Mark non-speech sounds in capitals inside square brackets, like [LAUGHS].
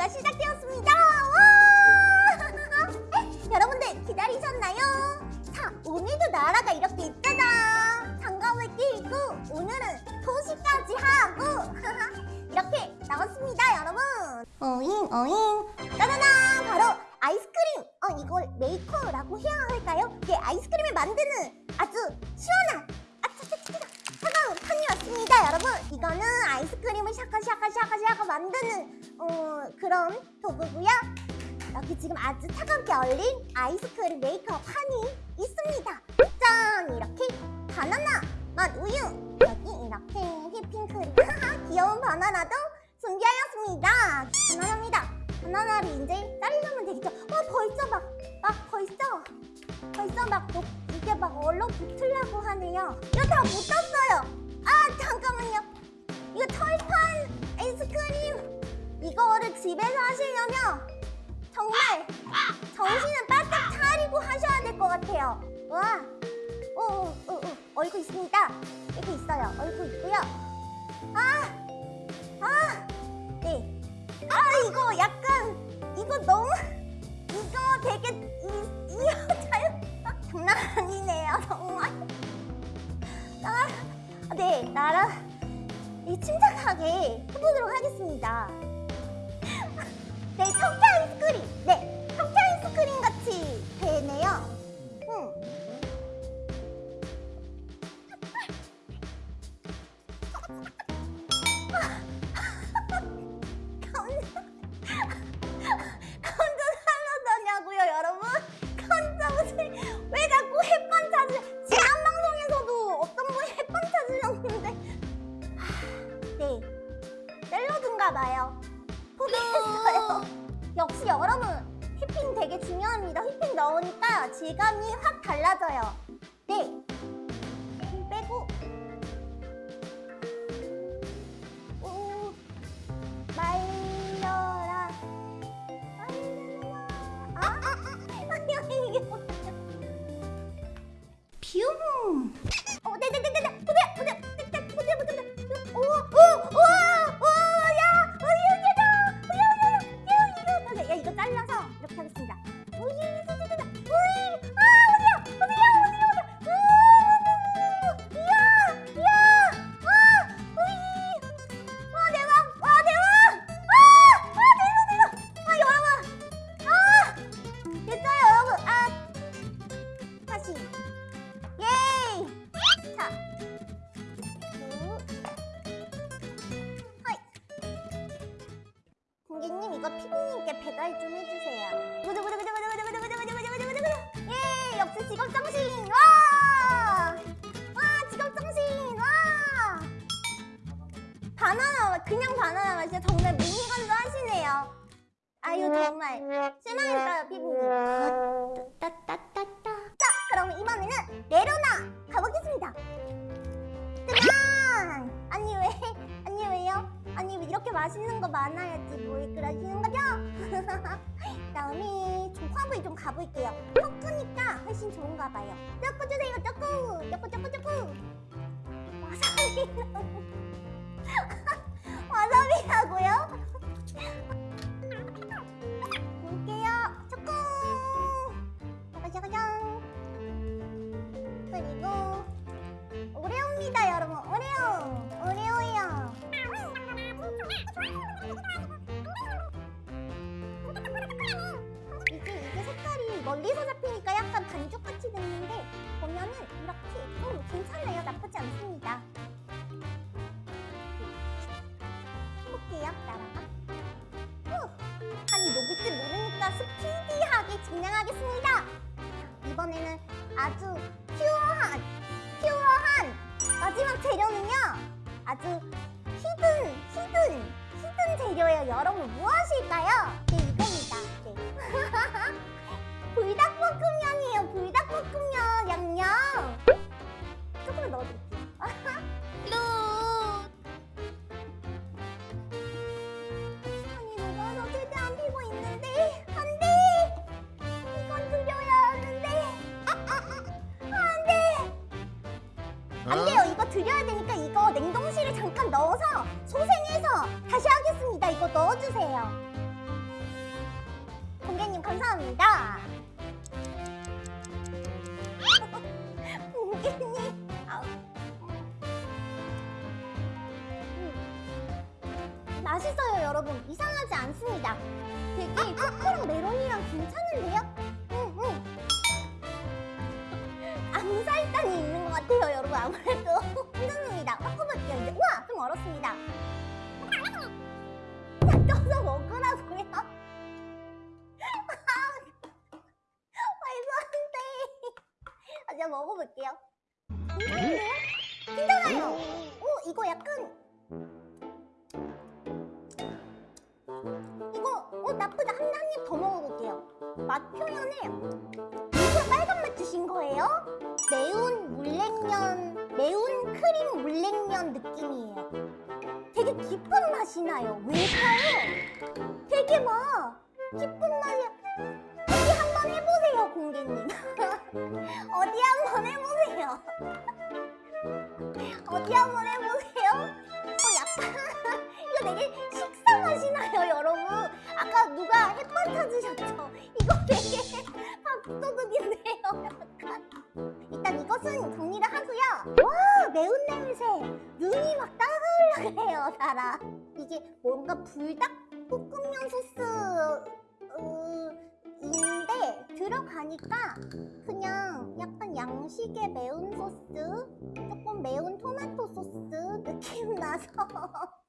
가 시작되었습니다. 와! [LAUGHS] 여러분들 기다리셨나요? 자, 오늘도 나라가 이렇게 있잖아. 장갑을 끼고 오늘은 도시까지 하고 [LAUGHS] 이렇게 나왔습니다, 여러분. 어잉 어잉. 짜자잔, 바로 아이스크림. 어, 이걸 메이커라고 해야 할까요? 예, 아이스크림을 만드는 아주 샤카샤카샤카샤카 만드는 어, 그런 도구고요. 여기 지금 아주 차갑게 얼린 아이스크림 메이커 판이 있습니다. 짠! 이렇게 바나나 맛 우유 여기 이렇게 휘핑크림 귀여운 바나나도 준비하였습니다. 바나나입니다. 바나나를 이제 자르면 되겠죠. 와 벌써 막, 막 벌써 벌써 막 녹, 이게 막 얼러붙으려고 하네요. 이거 다 묻었어요. 아 잠깐만요. 이거 철판 아이스크림 이거를 집에서 하시려면 정말 정신을 바짝 차리고 하셔야 될 것 같아요. 와, 오, 오, 오, 오, 얼굴 있습니다. 이렇게 있어요. 얼굴 있고요. 아, 아, 네. 아, 이거 약간 이거 너무 [LAUGHS] 이거 되게 이, 이 여자요 장난 아니네요, 정말. 아, 네, 이 침착하게 해보도록 하겠습니다. 봐요. 포기했어요. [LAUGHS] 역시 여러분 휘핑 되게 중요합니다. 휘핑 넣으니까 질감이 확 달라져요. 네. 배달 좀 해주세요. 구두구두구두구두구두구두구두구두구두구두구. 예! 역시 직업 정신! 와! 와 직업 정신! 와! 바나나 그냥 바나나 맛이야 정말 미니건도 하시네요. 아유 정말 실망했어요 피디 가볼게요. 섞으니까 훨씬 좋은가 봐요. 쪼꾸 주세요, 쪼꾸! 쪼꾸, 쪼꾸, 쪼꾸! 와사비 [LAUGHS] 와사비라고요? 볼게요. 쪼꾸! 짜가자가장! 그리고 오레오입니다 여러분 오레오 오레오예요 멀리서 잡히니까 약간 반죽같이 됐는데 보면은 이렇게 음, 괜찮아요. 나쁘지 않습니다. 해볼게요 나라가. 후! 판이 녹을지 모르니까 스피디하게 진행하겠습니다. 이번에는 아주 pure한 pure한 마지막 재료는요. 아주 hidden hidden hidden 재료예요. 여러분 무엇일까요? 네 이겁니다. 네. [LAUGHS] 불닭볶음면이에요 불닭볶음면 양념 조금만 넣어드릴게요 [LAUGHS] 아니 녹아서 최대한 피고 있는데 안돼 이건 드려야 하는데 아, 아, 아, 안 돼! 안 돼요. 이거 드려야 되니까 이거 냉동실에 잠깐 넣어서 소생해서 다시 하겠습니다. 이거 넣어주세요. 공개님 감사합니다. 맛있어요, 여러분. 이상하지 않습니다. 되게 초코랑 메론이랑 괜찮은데요? 응, 응. 암살단이 있는 것 같아요, 여러분. 아무래도. [LAUGHS] 흔듭니다. 섞어볼게요, 이제. 우와, 좀 얼었습니다. 떠서 먹으라고요? [LAUGHS] 아, 제가 먹어볼게요. 괜찮은데요? 괜찮아요. 오, 이거 약간. 나쁘다. 한, 한입더 먹어볼게요. 맛 표현을. 이거 빨간 맛 주신 거예요? 매운 물냉면, 매운 크림 물냉면 느낌이에요. 되게 깊은 맛이 나요. 왜일까요? 되게 막 깊은 맛이. 어디 한번 해보세요, 공개님. [LAUGHS] 어디 한번 해보세요. [LAUGHS] 어디 한번 해보세요. 어, 약간 [LAUGHS] 이거 되게 찾으셨죠? 이거 되게 [LAUGHS] 밥도둑인데요, 약간. 일단 이것은 정리를 하고요. 와, 매운 냄새. 눈이 막 따가우려 그래요, 달아. 이게 뭔가 불닭 볶음면 소스 어, 인데 들어가니까 그냥 약간 양식의 매운 소스, 조금 매운 토마토 소스 느낌 나서 [LAUGHS]